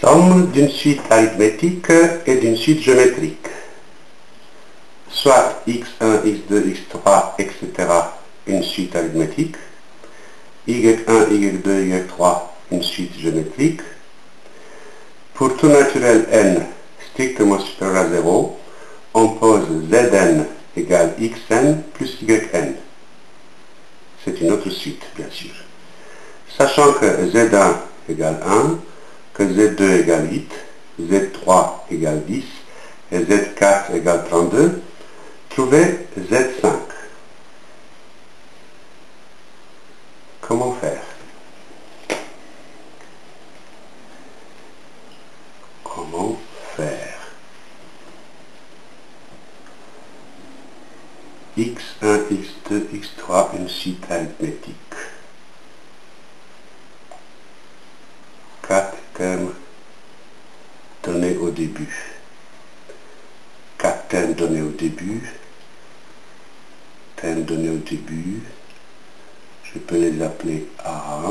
Somme d'une suite arithmétique et d'une suite géométrique. Soit x1, x2, x3, etc. une suite arithmétique. y1, y2, y3 une suite géométrique. Pour tout naturel n strictement supérieur à 0, on pose zn égale xn plus yn. C'est une autre suite, bien sûr. Sachant que z1 égale 1, que z2 égale 8, z3 égale 10 et z4 égale 32, trouvez z5. Comment faire? Comment faire? X1, x2, x3, une suite arithmétique. Quatre termes donnés au début. Quatre termes donnés au début. Termes donnés au début. Je peux les appeler A.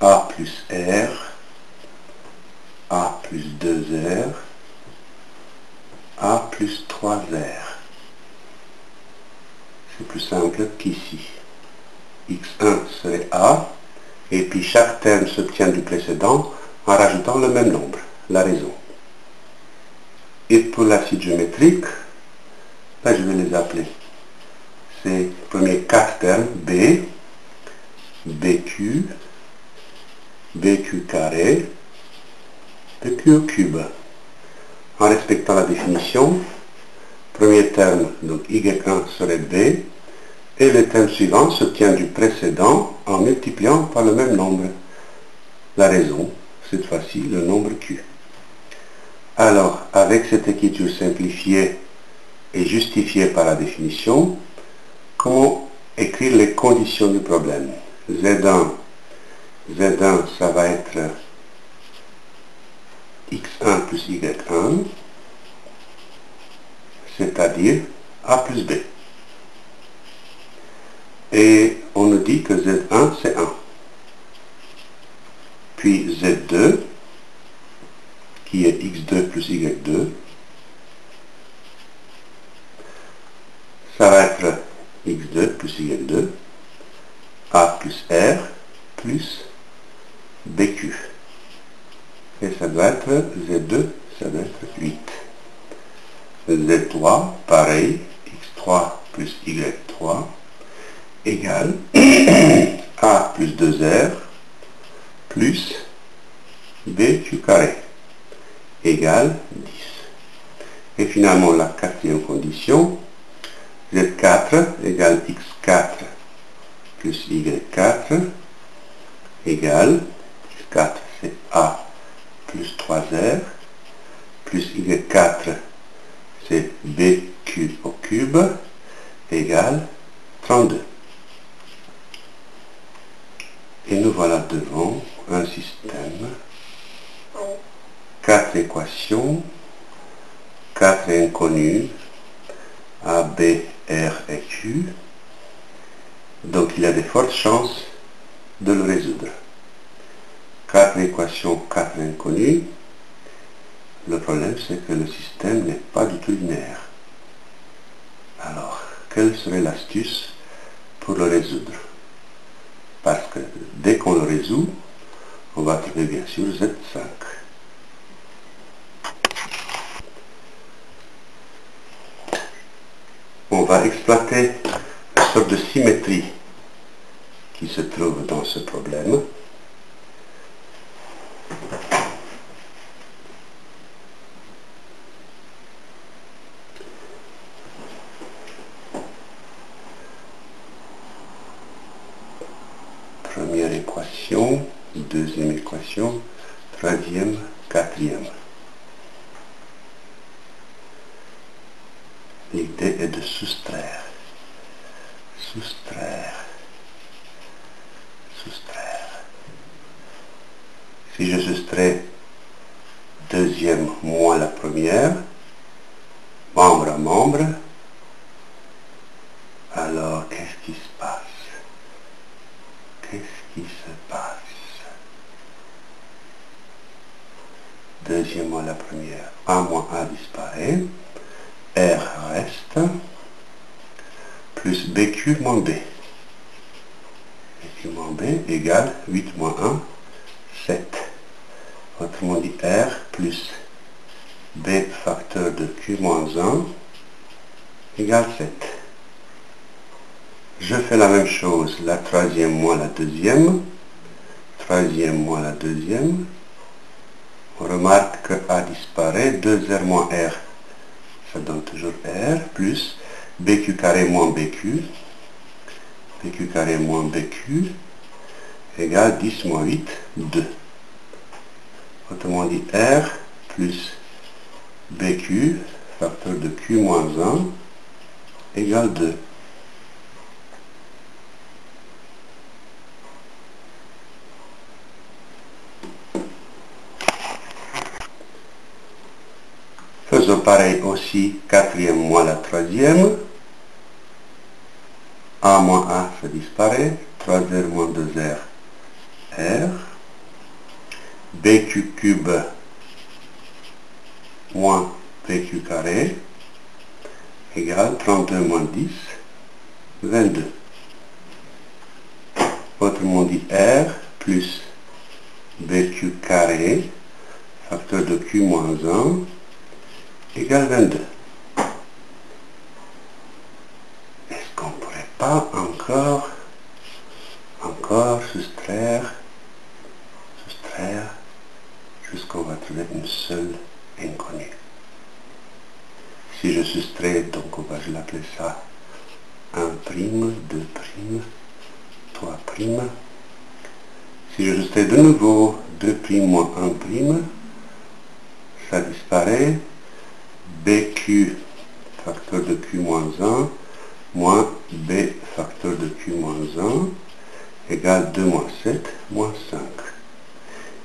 A plus R. A plus 2R. A plus 3R. C'est plus simple qu'ici. X1 serait A, et puis chaque terme s'obtient du précédent en rajoutant le même nombre, la raison. Et pour la suite géométrique, là je vais les appeler. C'est premier quatre termes, B, BQ, BQ carré, BQ cube. En respectant la définition, premier terme, donc y1 serait b, et le terme suivant s'obtient du précédent en multipliant par le même nombre. La raison, cette fois-ci, le nombre q. Alors, avec cette écriture simplifiée et justifiée par la définition, comment écrire les conditions du problème Z1, Z1, ça va être x1 plus y1, c'est-à-dire A plus B. Et on nous dit que Z1, c'est 1. Puis Z2, qui est X2 plus Y2, ça va être X2 plus Y2, A plus R plus BQ. Et ça doit être Z2, ça doit être 8. Z3, pareil, X3 plus Y3, égale A plus 2R plus BQ carré, égale 10. Et finalement, la quatrième condition, Z4 égale X4 plus Y4 égale, X4 c'est A plus 3R, plus Y4 c'est BQ au cube égale 32. Et nous voilà devant un système, quatre équations, quatre inconnus, A, B, R et Q. Donc il y a de fortes chances de le résoudre. Quatre équations, quatre inconnus. Le problème, c'est que le système n'est pas du tout linéaire. Alors, quelle serait l'astuce pour le résoudre? Parce que dès qu'on le résout, on va trouver bien sûr Z5. On va exploiter une sorte de symétrie qui se trouve dans ce problème. Première équation, deuxième équation, troisième, quatrième. L'idée est de soustraire. Soustraire. Soustraire. Si je soustrais deuxième moins la première, membre à membre, alors qu'est-ce qui se passe? Qu'est-ce qui se passe? Deuxièmement la première, A moins A disparaît, R reste, plus BQ moins B. BQ moins B égale 8 moins 1, 7. Autrement dit, R plus B facteur de Q moins 1 égale 7. Je fais la même chose, la troisième moins la deuxième, troisième moins la deuxième. On remarque que A disparaît, 2R moins R, ça donne toujours R, plus BQ carré moins BQ, BQ carré moins BQ, égale 10 moins 8, 2. Autrement dit, R plus BQ, facteur de Q moins 1, égale 2. Faisons pareil aussi, quatrième moins la troisième. A moins A, ça disparaît. 3R moins 2R, R. BQ cube moins PQ carré égale 32 moins 10, 22. Autrement dit, R plus BQ carré, facteur de Q moins 1, égale 22. Est-ce qu'on ne pourrait pas encore, encore soustraire, soustraire, jusqu'on va trouver une seule inconnue Si je soustrais, donc on ça 1 prime, 2 prime, 3 prime. Si je soustrais de nouveau 2 prime moins 1 prime, ça disparaît. BQ facteur de Q moins 1 moins B facteur de Q moins 1 égale 2 moins 7 moins 5.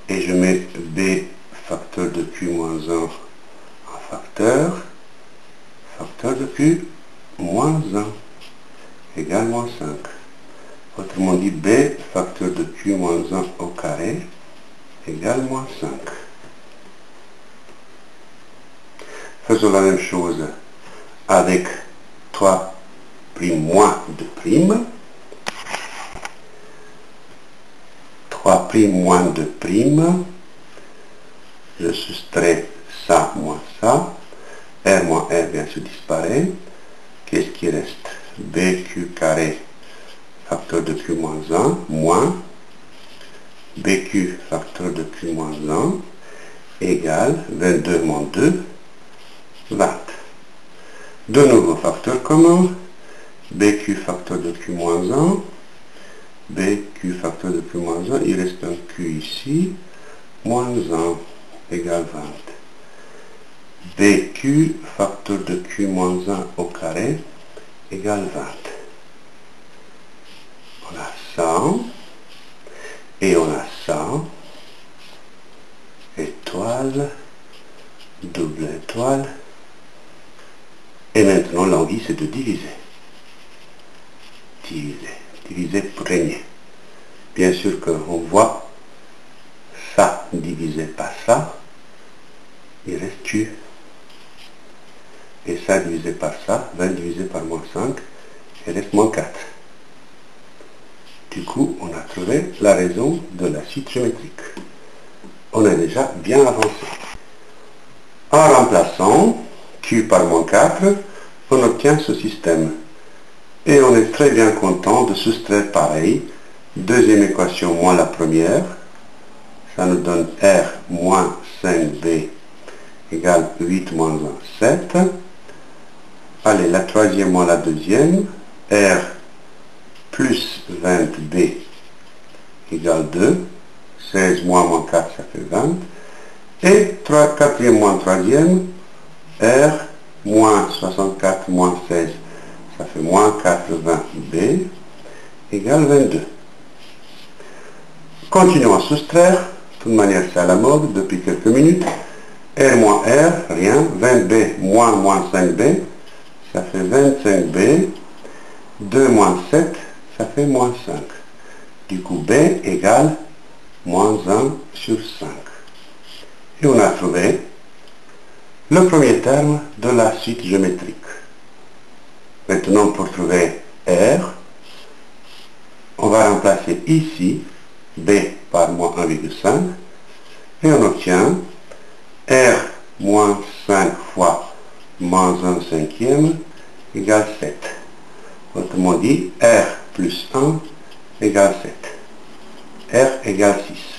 Et je mets B facteur de Q moins 1 en facteur, facteur de Q moins 1 égale moins 5. Autrement dit, B facteur de Q moins 1 au carré égale moins 5. Faisons la même chose avec 3 prime moins 2 prime. 3 prime moins 2 prime. Je soustrais ça moins ça. R moins R bien sûr disparaît. Qu'est-ce qui reste BQ carré facteur de Q moins 1 moins BQ facteur de Q moins 1 égale 22 moins 2 20. De nouveau facteur commun, BQ facteur de Q moins 1, BQ facteur de Q moins 1, il reste un Q ici, moins 1 égale 20. BQ facteur de Q moins 1 au carré égale 20. On a ça, et on a ça, étoile, double étoile, et maintenant, l'envie, c'est de diviser. Diviser. Diviser pour régner. Bien sûr qu'on voit ça divisé par ça, il reste tu. Et ça divisé par ça, 20 divisé par moins 5, il reste moins 4. Du coup, on a trouvé la raison de la suite géométrique. On a déjà bien avancé. En remplaçant Q par moins 4, on obtient ce système. Et on est très bien content de soustraire pareil. Deuxième équation moins la première. Ça nous donne R moins 5B égale 8 moins 1, 7. Allez, la troisième moins la deuxième. R plus 20B égale 2. 16 moins moins 4, ça fait 20. Et 3, quatrième moins troisième, R moins 64 moins 16, ça fait moins 80B égale 22. Continuons à soustraire. De toute manière, c'est à la mode depuis quelques minutes. R moins R, rien. 20B moins moins 5B, ça fait 25B. 2 moins 7, ça fait moins 5. Du coup, B égale moins 1 sur 5. Et on a trouvé le premier terme de la suite géométrique. Maintenant, pour trouver R, on va remplacer ici B par moins 1,5 et on obtient R moins 5 fois moins 1 cinquième égale 7. Autrement dit, R plus 1 égale 7. R égale 6.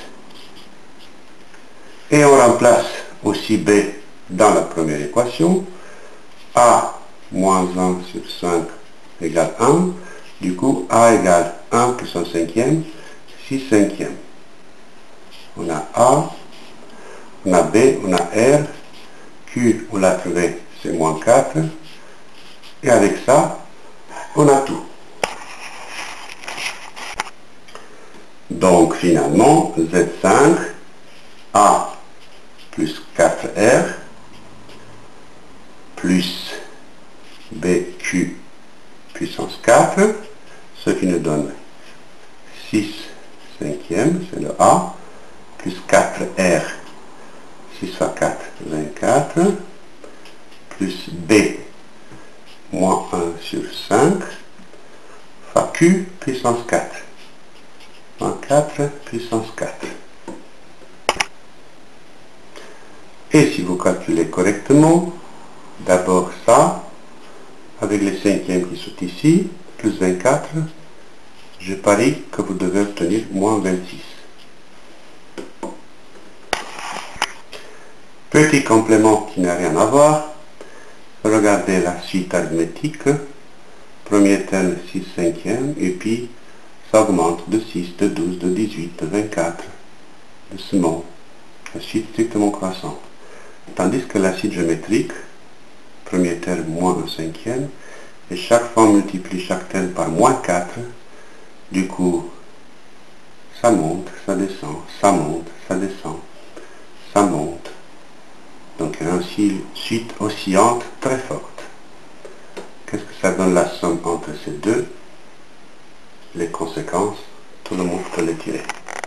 Et on remplace aussi B dans la première équation. A moins 1 sur 5 égale 1. Du coup, A égale 1 plus 1 cinquième, 6 cinquièmes. On a A, on a B, on a R. Q, on l'a trouvé, c'est moins 4. Et avec ça, on a tout. Donc finalement, Z5, A plus 4R, plus BQ puissance 4, ce qui nous donne 6 cinquièmes, c'est le A, plus 4R, 6 fois 4, 24, plus B, moins 1 sur 5, fois Q puissance 4, moins 4 puissance 4. Et si vous calculez correctement, d'abord ça, avec les cinquièmes qui sont ici, plus 24, je parie que vous devez obtenir moins 26. Petit complément qui n'a rien à voir, regardez la suite arithmétique, premier terme 6 cinquièmes, et puis ça augmente de 6, de 12, de 18, de 24, de ce mot, la suite strictement croissante. Tandis que la suite géométrique, premier terme moins un cinquième, et chaque fois on multiplie chaque terme par moins 4, du coup, ça monte, ça descend, ça monte, ça descend, ça monte. Donc il y a une suite oscillante très forte. Qu'est-ce que ça donne la somme entre ces deux? Les conséquences, tout le monde peut les tirer.